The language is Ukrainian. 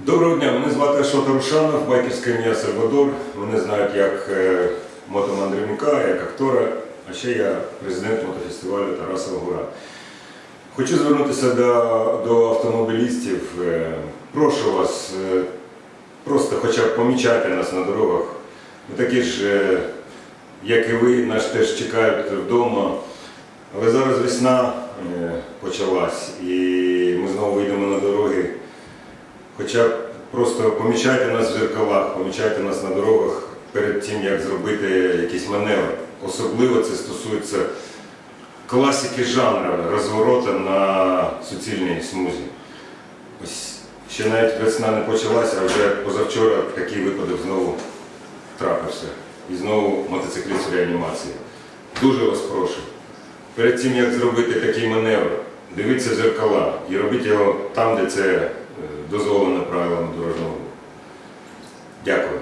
Доброго дня, мене звати Ашота Рушанов, байкерське ім'я Сальвадор. Мене знають як е, мотомандрівника, як актора, а ще я президент мотофестивалю Тарасова Гора. Хочу звернутися до, до автомобілістів. Е, Прошу вас, е, просто хоча б помічайте нас на дорогах. Ми такі ж, як і ви, нас теж чекають вдома. Але зараз весна почалась і ми знову вийдемо. Хоча б просто помічайте нас в зеркалах, помічайте нас на дорогах перед тим, як зробити якийсь маневр. Особливо це стосується класики жанру розворота на суцільній смузі. Ось ще навіть весна не почалася, а вже позавчора такий випадок знову трапився. І знову мотоцикліст реанімації. Дуже вас прошу. Перед тим, як зробити такий маневр, дивіться зеркала і робіть його там, де це е, дорожнього руху. Дякую.